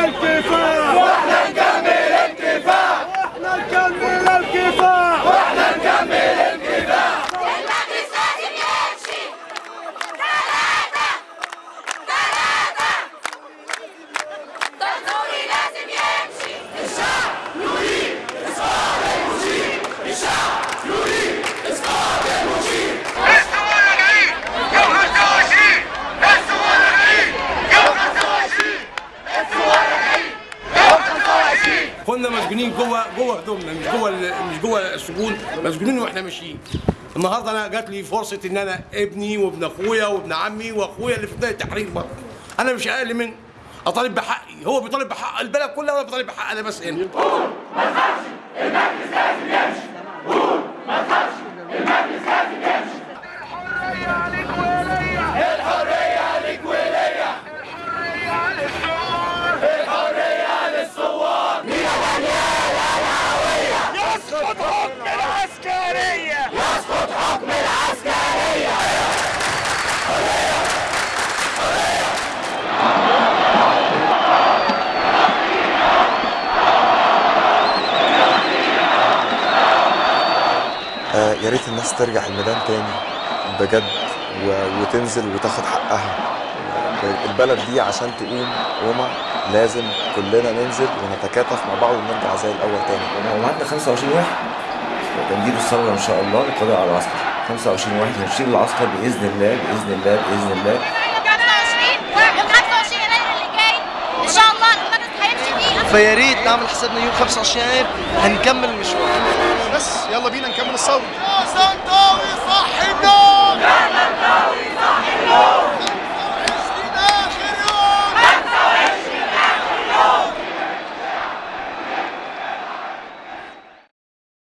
نكمل الكفاح كنا مسجونين جوه جوه هدومنا مش جوه مش جوه السجون مسجونين وإحنا ماشيين. النهارده أنا جات لي فرصة إن أنا ابني وابن أخويا وابن عمي وأخويا اللي في بدايه التحرير برضه. أنا مش أقل من أطالب بحقي هو بيطالب بحق البلد كلها وأنا بطالب بحق أنا بس هنا. يا ريت الناس ترجع الميدان تاني بجد و... وتنزل وتاخد حقها. البلد دي عشان تقوم قومة لازم كلنا ننزل ونتكاتف مع بعض ونرجع زي الأول تاني. ومعدنا 25 واحد؟ وتمديد الثورة إن شاء الله للقضاء على العسكر. 25 واحد هنشيل العسكر بإذن الله بإذن الله بإذن الله. 25 يوم 25 يناير اللي جاي ان شاء الله المجلس هيمشي فيه فيا ريت نعمل حسابنا يوم 25 يناير هنكمل المشوار. بس. يلا بينا نكمل الصوت. يا سنتاوي صح النار يا سنتاوي